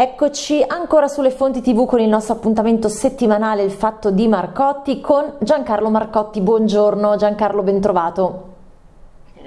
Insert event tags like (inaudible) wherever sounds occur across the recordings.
Eccoci ancora sulle fonti tv con il nostro appuntamento settimanale Il fatto di Marcotti con Giancarlo Marcotti. Buongiorno Giancarlo, bentrovato.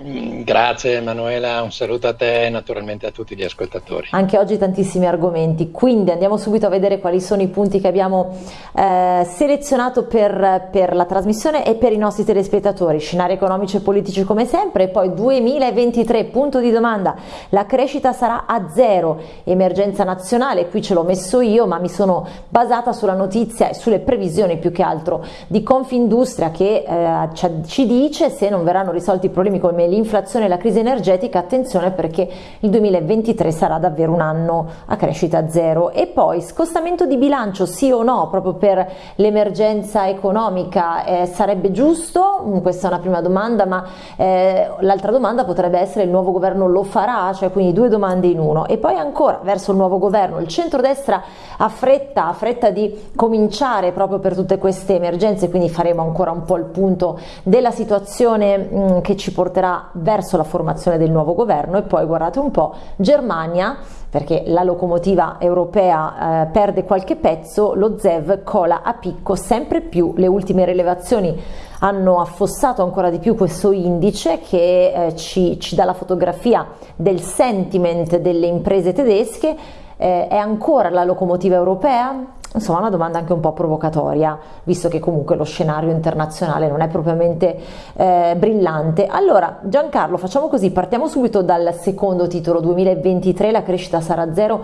Grazie Emanuela, un saluto a te e naturalmente a tutti gli ascoltatori. Anche oggi tantissimi argomenti, quindi andiamo subito a vedere quali sono i punti che abbiamo eh, selezionato per, per, la trasmissione e per i nostri telespettatori. Scenari economici e politici come sempre, poi 2023, punto di domanda, la crescita sarà a zero, emergenza nazionale, qui ce l'ho messo io ma mi sono basata sulla notizia e sulle previsioni più che altro di Confindustria che eh, ci dice se non verranno risolti i problemi come l'inflazione e la crisi energetica, attenzione perché il 2023 sarà davvero un anno a crescita zero. E poi scostamento di bilancio sì o no, proprio per l'emergenza economica, eh, sarebbe giusto? Questa è una prima domanda, ma eh, l'altra domanda potrebbe essere il nuovo governo lo farà? Cioè quindi due domande in uno. E poi ancora verso il nuovo governo, il centrodestra ha fretta, ha fretta di cominciare proprio per tutte queste emergenze, quindi faremo ancora un po' il punto della situazione mm, che ci porterà verso la formazione del nuovo governo e poi guardate un po' Germania perché la locomotiva europea eh, perde qualche pezzo, lo ZEV cola a picco sempre più, le ultime rilevazioni hanno affossato ancora di più questo indice che eh, ci, ci dà la fotografia del sentiment delle imprese tedesche, eh, è ancora la locomotiva europea? Insomma, una domanda anche un po' provocatoria, visto che comunque lo scenario internazionale non è propriamente eh, brillante. Allora, Giancarlo, facciamo così, partiamo subito dal secondo titolo, 2023, la crescita sarà zero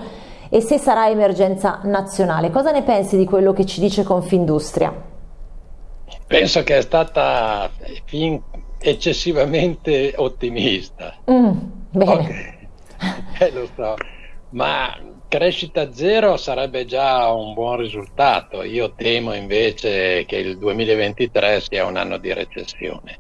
e se sarà emergenza nazionale. Cosa ne pensi di quello che ci dice Confindustria? Penso che è stata fin eccessivamente ottimista. Mm, bene. Okay. (laughs) Eh, lo so, ma Crescita zero sarebbe già un buon risultato, io temo invece che il 2023 sia un anno di recessione.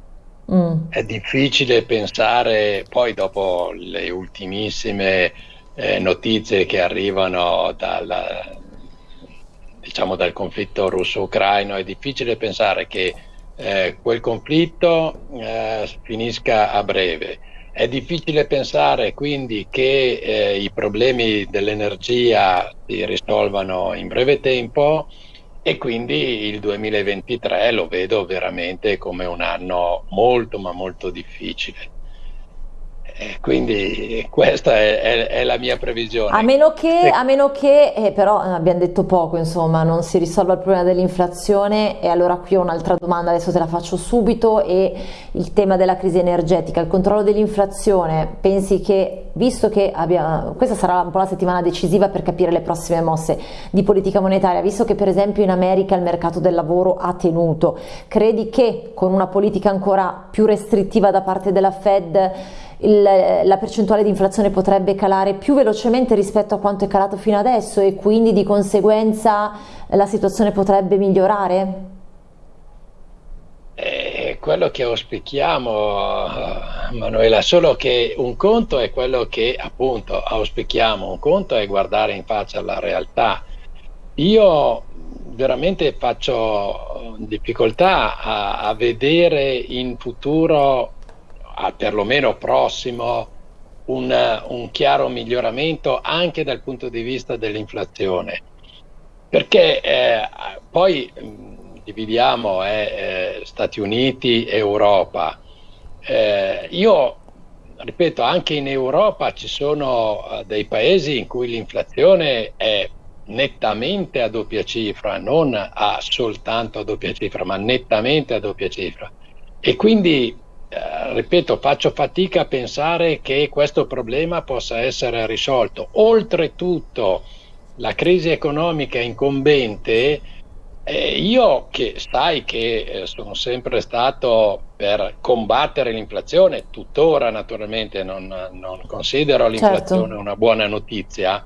Mm. È difficile pensare, poi dopo le ultimissime eh, notizie che arrivano dal, diciamo, dal conflitto russo-ucraino, è difficile pensare che eh, quel conflitto eh, finisca a breve è difficile pensare quindi che eh, i problemi dell'energia si risolvano in breve tempo e quindi il 2023 lo vedo veramente come un anno molto ma molto difficile. Eh, quindi questa è, è, è, la mia previsione. A meno che, a meno che eh, però eh, abbiamo detto poco, insomma, non si risolva il problema dell'inflazione. E allora qui ho un'altra domanda, adesso te la faccio subito, e il tema della crisi energetica, il controllo dell'inflazione, pensi che, visto che abbia, questa sarà un po' la settimana decisiva per capire le prossime mosse di politica monetaria, visto che per esempio in America il mercato del lavoro ha tenuto, credi che con una politica ancora più restrittiva da parte della Fed il, la percentuale di inflazione potrebbe calare più velocemente rispetto a quanto è calato fino adesso e quindi di conseguenza la situazione potrebbe migliorare? È quello che auspichiamo, Manuela, solo che un conto è quello che appunto auspichiamo, un conto è guardare in faccia alla realtà. Io veramente faccio difficoltà a, a vedere in futuro a perlomeno prossimo un, un chiaro miglioramento anche dal punto di vista dell'inflazione. Perché eh, poi mh, dividiamo eh, eh, Stati Uniti e Europa. Eh, io ripeto, anche in Europa ci sono uh, dei paesi in cui l'inflazione è nettamente a doppia cifra, non a soltanto a doppia cifra, ma nettamente a doppia cifra. E quindi eh, ripeto, faccio fatica a pensare che questo problema possa essere risolto. Oltretutto, la crisi economica incombente, eh, io che sai che eh, sono sempre stato per combattere l'inflazione, tuttora naturalmente non, non considero l'inflazione certo. una buona notizia,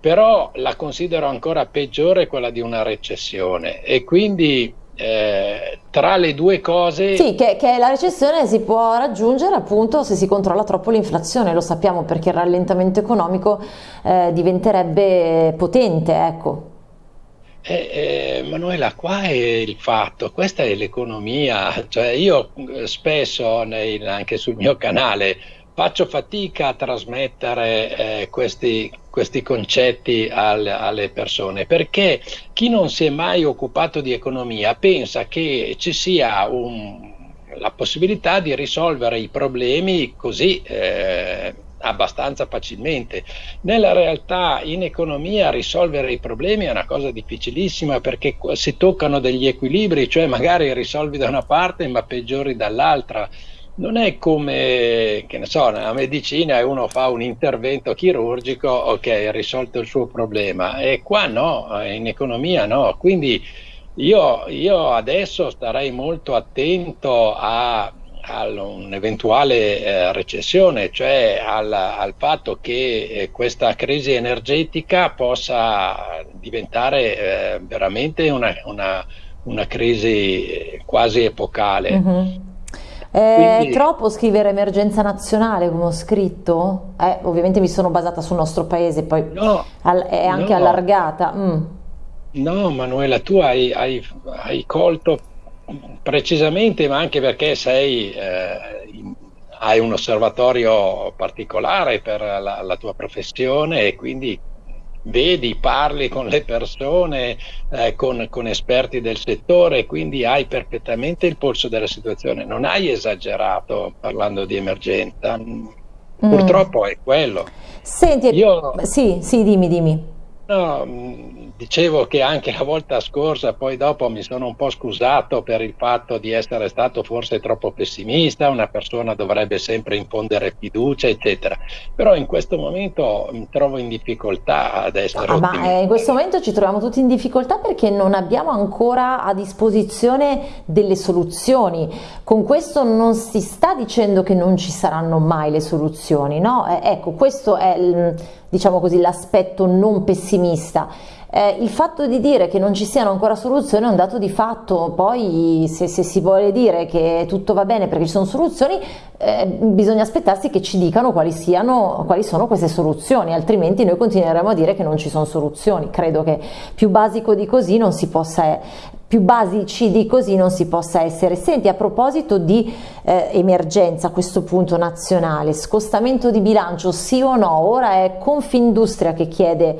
però la considero ancora peggiore quella di una recessione e quindi eh, tra le due cose... Sì, che, che, la recessione si può raggiungere appunto se si controlla troppo l'inflazione, lo sappiamo perché il rallentamento economico eh, diventerebbe potente, ecco. Eh, eh, Manuela, qua è il fatto, questa è l'economia, cioè io eh, spesso nei, anche sul mio canale faccio fatica a trasmettere eh, questi questi concetti al, alle persone, perché chi non si è mai occupato di economia pensa che ci sia un, la possibilità di risolvere i problemi così eh, abbastanza facilmente. Nella realtà in economia risolvere i problemi è una cosa difficilissima perché si toccano degli equilibri, cioè magari risolvi da una parte ma peggiori dall'altra non è come, che ne so, nella medicina e uno fa un intervento chirurgico, ok, ha risolto il suo problema, e qua no, in economia no, quindi io, io adesso starei molto attento a, a un'eventuale eh, recessione, cioè al, al fatto che eh, questa crisi energetica possa diventare eh, veramente una, una, una, crisi quasi epocale. Mm-hmm. È Quindi... troppo scrivere emergenza nazionale come ho scritto? Eh, ovviamente mi sono basata sul nostro paese, poi no, è anche no. allargata. Mm. No, Manuela, tu hai, hai, hai, colto precisamente, ma anche perché sei, eh, hai un osservatorio particolare per la, la tua professione e quindi vedi, parli con le persone, eh, con, con, esperti del settore, quindi hai perfettamente il polso della situazione. Non hai esagerato parlando di emergenza, mm. purtroppo è quello. Senti, Io, sì, sì, dimmi, dimmi. No, dicevo che anche la volta scorsa, poi dopo mi sono un po' scusato per il fatto di essere stato forse troppo pessimista, una persona dovrebbe sempre infondere fiducia, eccetera. Però in questo momento mi trovo in difficoltà ad essere ah, Ma eh, in questo momento ci troviamo tutti in difficoltà perché non abbiamo ancora a disposizione delle soluzioni. Con questo non si sta dicendo che non ci saranno mai le soluzioni, no? Eh, ecco, questo è diciamo così l'aspetto non pessimista eh, il fatto di dire che non ci siano ancora soluzioni è un dato di fatto, poi se, se si vuole dire che tutto va bene perché ci sono soluzioni, eh, bisogna aspettarsi che ci dicano quali, siano, quali sono queste soluzioni, altrimenti noi continueremo a dire che non ci sono soluzioni. Credo che più basico di così non si possa più basici di così non si possa essere. Senti, a proposito di eh, emergenza a questo punto nazionale, scostamento di bilancio sì o no? Ora è Confindustria che chiede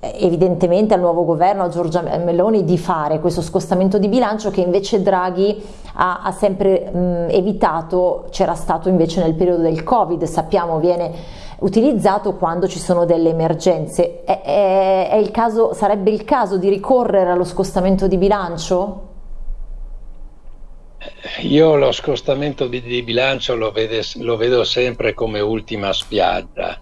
evidentemente al nuovo governo, a Giorgia Meloni, di fare questo scostamento di bilancio che invece Draghi ha, ha sempre mh, evitato, c'era stato invece nel periodo del Covid, sappiamo viene utilizzato quando ci sono delle emergenze. È, è, è il caso, sarebbe il caso di ricorrere allo scostamento di bilancio? Io lo scostamento di, di bilancio lo, vede, lo vedo sempre come ultima spiaggia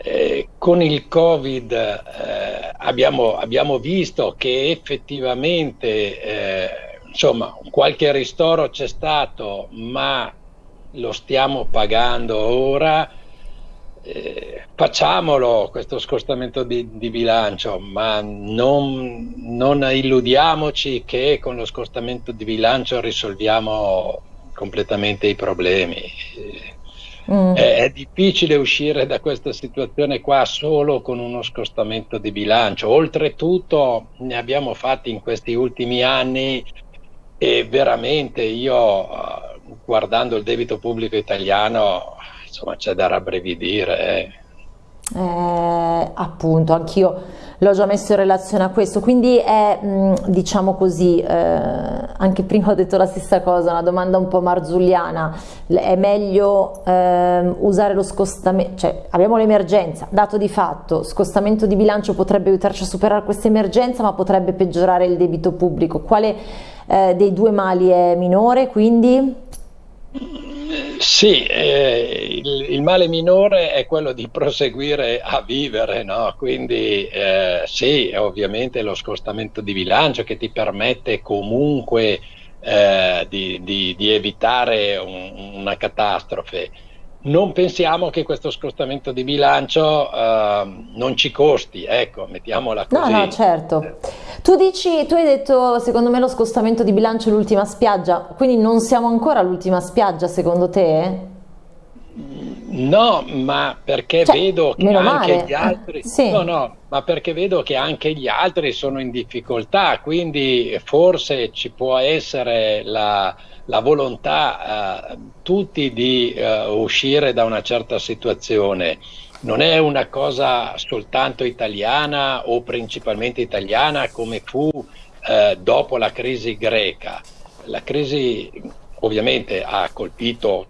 eh, con il Covid eh, abbiamo, abbiamo, visto che effettivamente eh, insomma, qualche ristoro c'è stato, ma lo stiamo pagando ora. Eh, facciamolo questo scostamento di, di bilancio, ma non, non illudiamoci che con lo scostamento di bilancio risolviamo completamente i problemi Mm. È, è, difficile uscire da questa situazione qua solo con uno scostamento di bilancio. Oltretutto ne abbiamo fatti in questi ultimi anni e veramente io guardando il debito pubblico italiano insomma c'è da rabbrividire. Eh. Eh, appunto, anch'io l'ho già messo in relazione a questo, quindi è, mm, diciamo così, eh, anche prima ho detto la stessa cosa, una domanda un po' marzulliana, è meglio eh, usare lo scostamento, cioè abbiamo l'emergenza, dato di fatto, scostamento di bilancio potrebbe aiutarci a superare questa emergenza, ma potrebbe peggiorare il debito pubblico, quale eh, dei due mali è minore quindi? Sì, eh, il, il, male minore è quello di proseguire a vivere, no? quindi eh, sì, ovviamente lo scostamento di bilancio che ti permette comunque eh, di, di, di, evitare un, una catastrofe non pensiamo che questo scostamento di bilancio uh, non ci costi, ecco, mettiamola così. No, no, certo. Tu dici, tu hai detto, secondo me lo scostamento di bilancio è l'ultima spiaggia, quindi non siamo ancora all'ultima spiaggia secondo te? No, ma perché cioè, vedo che anche male. gli altri sì. no, no, ma perché vedo che anche gli altri sono in difficoltà, quindi forse ci può essere la, la volontà eh, tutti di eh, uscire da una certa situazione. non è una cosa soltanto italiana o principalmente italiana come fu eh, dopo la crisi greca. La crisi ovviamente ha colpito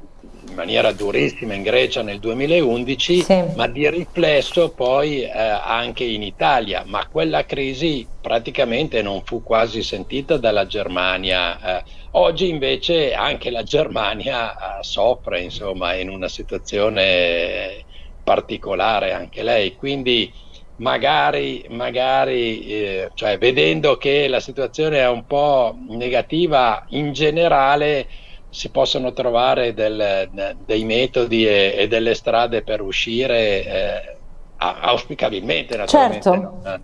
in maniera durissima in Grecia nel 2011, sì. ma di riflesso poi eh, anche in Italia, ma quella crisi praticamente non fu quasi sentita dalla Germania. Eh, oggi invece anche la Germania eh, soffre, insomma, in una situazione particolare anche lei, quindi magari, magari eh, cioè, vedendo che la situazione è un po' negativa in generale, si possono trovare del, dei metodi e, e, delle strade per uscire eh, auspicabilmente naturalmente. Certo. No?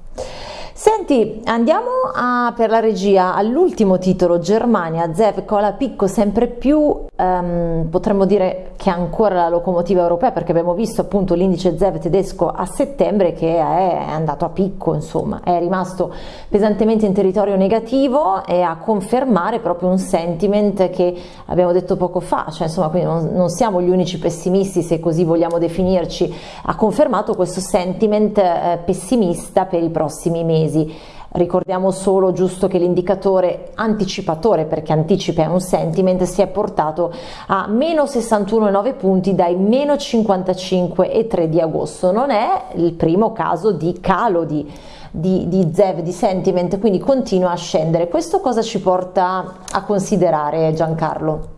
Senti, andiamo a, per la regia all'ultimo titolo, Germania, Zev cola picco sempre più, um, potremmo dire che ancora la locomotiva europea perché abbiamo visto appunto l'indice Zev tedesco a settembre che è andato a picco, insomma, è rimasto pesantemente in territorio negativo e a confermare proprio un sentiment che abbiamo detto poco fa, cioè insomma quindi non, non siamo gli unici pessimisti se così vogliamo definirci, ha confermato questo sentiment eh, pessimista per i prossimi mesi mesi. Ricordiamo solo giusto che l'indicatore anticipatore, perché anticipa è un sentiment, si è portato a meno 61,9 punti dai meno 55,3 di agosto. Non è il primo caso di calo di, di, di ZEV, di sentiment, quindi continua a scendere. Questo cosa ci porta a considerare Giancarlo?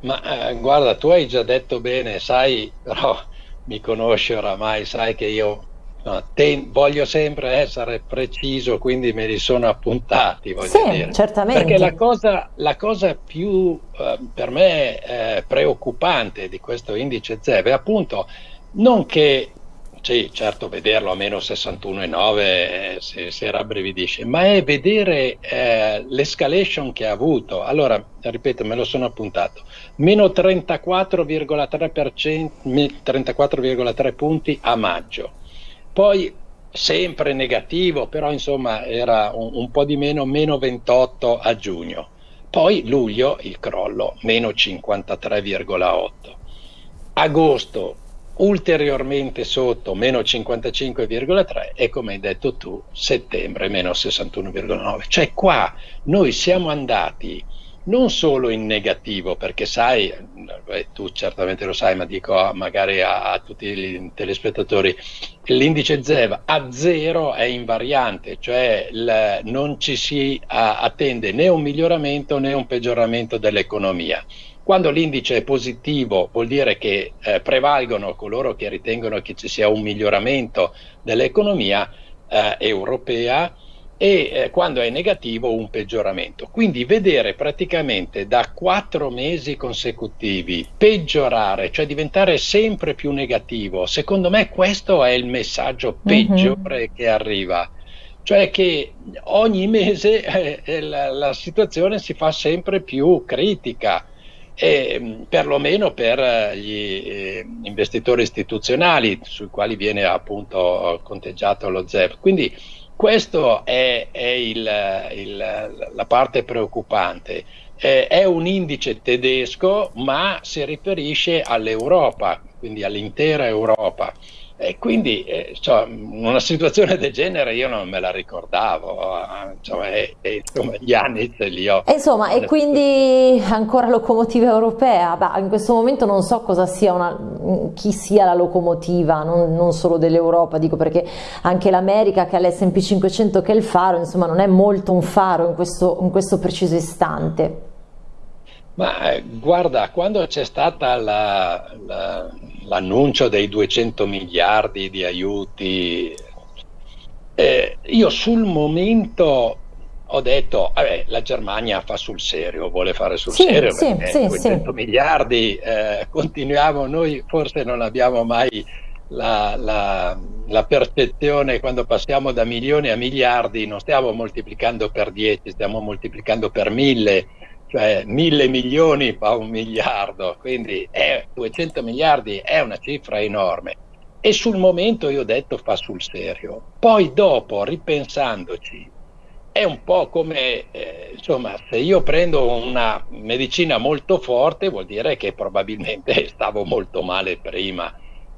Ma eh, guarda, tu hai già detto bene, sai, però mi conosci oramai, sai che io No, ten, voglio sempre essere preciso, quindi me li sono appuntati. sì, dire. certamente. Perché la cosa, la cosa più eh, per me eh, preoccupante di questo indice ZEV è appunto non che, sì, certo, vederlo a meno 61,9 eh, si, si rabbrividisce, ma è vedere eh, l'escalation che ha avuto. Allora, ripeto, me lo sono appuntato, meno 34,3%, 34,3 punti a maggio poi sempre negativo, però insomma era un, un po' di meno, meno 28 a giugno. Poi luglio il crollo, meno 53,8. Agosto ulteriormente sotto, meno 55,3 e come hai detto tu, settembre, meno 61,9. Cioè qua noi siamo andati non solo in negativo, perché sai, eh, tu certamente lo sai, ma dico magari a, a tutti i telespettatori, l'indice ZEV a zero è invariante, cioè il, non ci si a, attende né un miglioramento né un peggioramento dell'economia. Quando l'indice è positivo vuol dire che eh, prevalgono coloro che ritengono che ci sia un miglioramento dell'economia eh, europea e eh, quando è negativo un peggioramento. Quindi vedere praticamente da quattro mesi consecutivi peggiorare, cioè diventare sempre più negativo, secondo me questo è il messaggio mhm. peggiore mm-hmm. che arriva. Cioè che ogni mese (laughs) eh, eh, la, la, situazione si fa sempre più critica, e, perlomeno per eh, gli eh, investitori istituzionali sui quali viene appunto conteggiato lo ZEP. Quindi questa è, è il, il, la parte preoccupante. Eh, è un indice tedesco, ma si riferisce all'Europa, quindi all'intera Europa. E quindi eh, cioè, una situazione del genere io non me la ricordavo, insomma, e, e, insomma gli anni ce li ho. Insomma, e quindi ancora locomotiva europea, Beh, in questo momento non so cosa sia una, chi sia la locomotiva, non, non solo dell'Europa, dico perché anche l'America che ha l'S&P 500 che è il faro, insomma non è molto un faro in questo, in questo preciso istante. Ma eh, guarda, quando c'è stata la, la l'annuncio dei 200 miliardi di aiuti, eh, io sul momento ho detto, vabbè, la Germania fa sul serio, vuole fare sul sì, serio, sì, sì, 200 miliardi, eh, continuiamo, noi forse non abbiamo mai la, la, la, percezione quando passiamo da milioni a miliardi, non stiamo moltiplicando per 10, stiamo moltiplicando per 1000 cioè mille milioni fa un miliardo, quindi è 200 miliardi è una cifra enorme. E sul momento io ho detto fa sul serio. Poi dopo, ripensandoci, è un po' come, eh, insomma, se io prendo una medicina molto forte vuol dire che probabilmente (laughs) stavo molto male prima.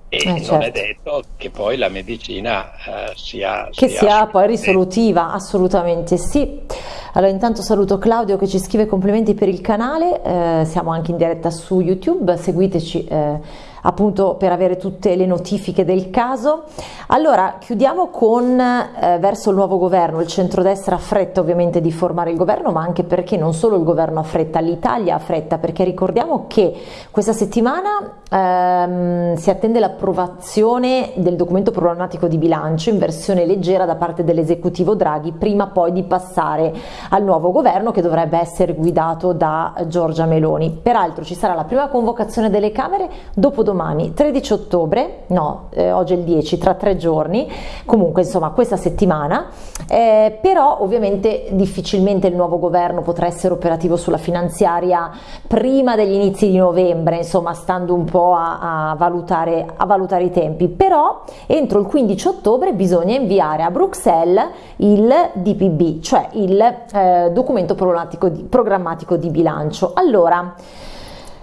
e eh, non certo. è detto che poi la medicina eh, sia, che sia, sia poi risolutiva, assolutamente sì. Allora intanto saluto Claudio che ci scrive complimenti per il canale, eh, siamo anche in diretta su YouTube, seguiteci eh, appunto per avere tutte le notifiche del caso. Allora chiudiamo con eh, verso il nuovo governo, il centrodestra ha fretta ovviamente di formare il governo ma anche perché non solo il governo ha fretta, l'Italia ha fretta perché ricordiamo che questa settimana ehm, si attende l'approvazione del documento programmatico di bilancio in versione leggera da parte dell'esecutivo Draghi prima poi di passare al nuovo governo che dovrebbe essere guidato da Giorgia Meloni. Peraltro ci sarà la prima convocazione delle Camere dopo domani 13 ottobre, no, eh, oggi è il 10, tra tre giorni, comunque insomma questa settimana, eh, però ovviamente difficilmente il nuovo governo potrà essere operativo sulla finanziaria prima degli inizi di novembre, insomma stando un po' a, a, valutare, a valutare i tempi, però entro il 15 ottobre bisogna inviare a Bruxelles il DPB, cioè il eh, documento programmatico di, programmatico di bilancio. Allora,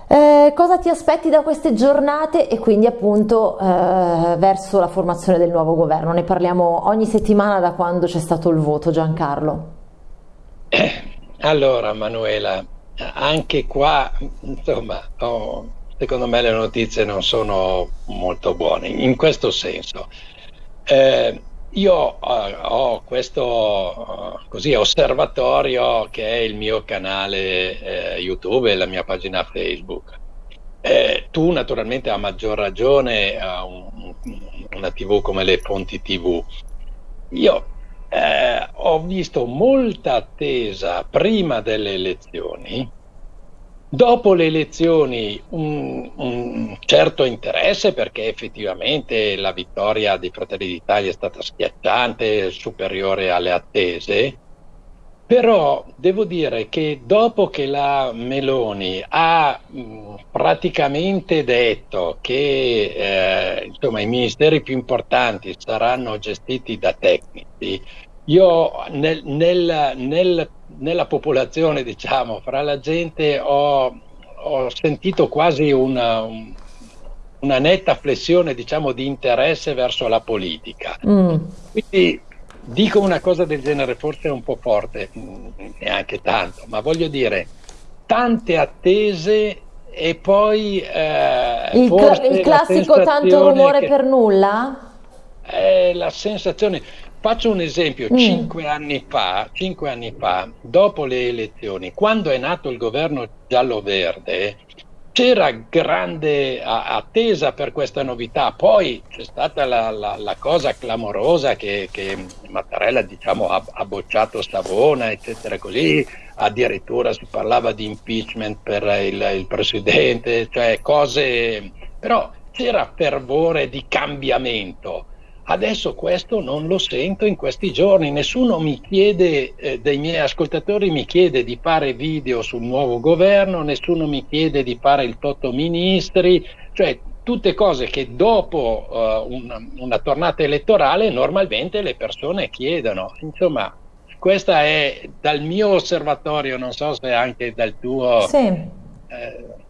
eh, cosa ti aspetti da queste giornate e quindi appunto eh, verso la formazione del nuovo governo? Ne parliamo ogni settimana da quando c'è stato il voto, Giancarlo. Allora Manuela, anche qua insomma oh, secondo me le notizie non sono molto buone in questo senso. Eh, io uh, ho questo uh, così, osservatorio che è il mio canale eh, YouTube e la mia pagina Facebook. Eh, tu naturalmente a maggior ragione a un, una TV come le fonti TV. Io eh, ho visto molta attesa prima delle elezioni Dopo le elezioni un, un, certo interesse perché effettivamente la vittoria di Fratelli d'Italia è stata schiacciante, superiore alle attese, però devo dire che dopo che la Meloni ha mh, praticamente detto che eh, insomma, i ministeri più importanti saranno gestiti da tecnici, io nel, nel, nel nella popolazione, diciamo, fra la gente ho, ho sentito quasi una, una, netta flessione, diciamo, di interesse verso la politica. Mm. Quindi dico una cosa del genere, forse un po' forte, neanche tanto, ma voglio dire, tante attese e poi eh, il, cl il, classico tanto rumore che, per nulla? Eh, la sensazione Faccio un esempio, mm. cinque, anni fa, cinque anni fa, dopo le elezioni, quando è nato il governo giallo-verde, c'era grande attesa per questa novità, poi c'è stata la, la, la cosa clamorosa che, che Mattarella diciamo, ha, ha, bocciato Savona, eccetera, così, addirittura si parlava di impeachment per il, il presidente, cioè cose, però c'era fervore di cambiamento Adesso questo non lo sento in questi giorni, nessuno mi chiede, eh, dei miei ascoltatori mi chiede di fare video sul nuovo governo, nessuno mi chiede di fare il Toto Ministri, cioè tutte cose che dopo uh, una, una tornata elettorale normalmente le persone chiedono. Insomma, questa è dal mio osservatorio, non so se anche dal tuo... Sì. Eh,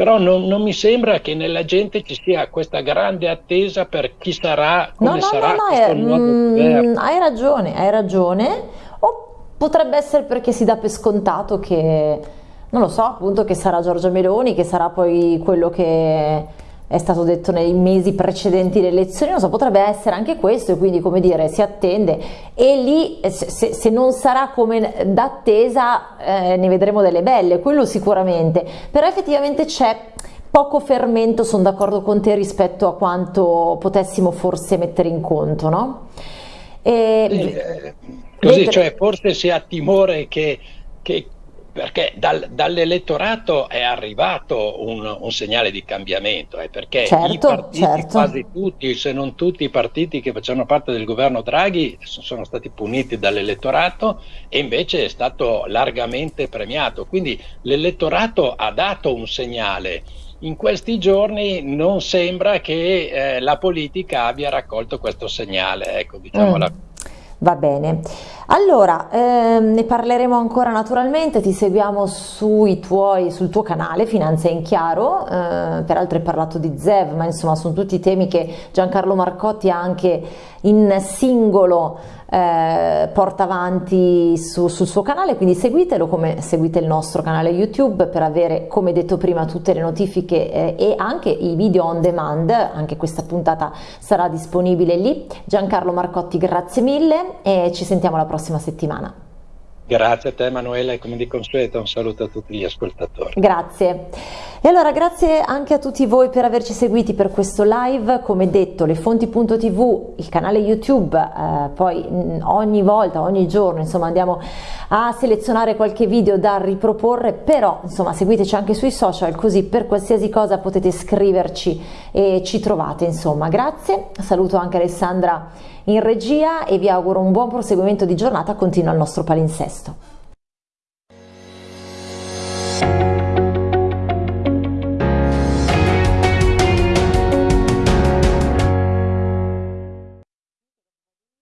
però non, non, mi sembra che nella gente ci sia questa grande attesa per chi sarà, come no, no, sarà no, no, nuovo mm, Hai ragione, hai ragione, o potrebbe essere perché si dà per scontato che, non lo so, appunto che sarà Giorgia Meloni, che sarà poi quello che è stato detto nei mesi precedenti le elezioni, non so, potrebbe essere anche questo e quindi come dire si attende e lì se, se non sarà come d'attesa eh, ne vedremo delle belle, quello sicuramente, però effettivamente c'è poco fermento, sono d'accordo con te rispetto a quanto potessimo forse mettere in conto, no? E, eh, così, cioè forse si ha timore che, che perché dal, dall'elettorato è arrivato un, un, segnale di cambiamento, eh, perché certo, i partiti, certo. quasi tutti, se non tutti i partiti che facevano parte del governo Draghi sono stati puniti dall'elettorato e invece è stato largamente premiato. Quindi l'elettorato ha dato un segnale. In questi giorni non sembra che eh, la politica abbia raccolto questo segnale, ecco, diciamola. Mm. Va bene, allora ehm, ne parleremo ancora naturalmente, ti seguiamo tuoi, sul tuo canale Finanza in Chiaro, eh, peraltro hai parlato di ZEV, ma insomma sono tutti temi che Giancarlo Marcotti ha anche in singolo eh, porta avanti su, sul suo canale, quindi seguitelo come seguite il nostro canale YouTube per avere, come detto prima, tutte le notifiche eh, e anche i video on demand, anche questa puntata sarà disponibile lì. Giancarlo Marcotti, grazie mille e ci sentiamo la prossima settimana. Grazie a te Emanuela e come di consueto un saluto a tutti gli ascoltatori. Grazie. E allora grazie anche a tutti voi per averci seguiti per questo live, come detto le fonti.tv, il canale YouTube, eh, poi mm, ogni volta, ogni giorno insomma andiamo a selezionare qualche video da riproporre, però insomma seguiteci anche sui social così per qualsiasi cosa potete scriverci e ci trovate insomma. Grazie, saluto anche Alessandra in regia e vi auguro un buon proseguimento di giornata, continua il nostro palinsesto.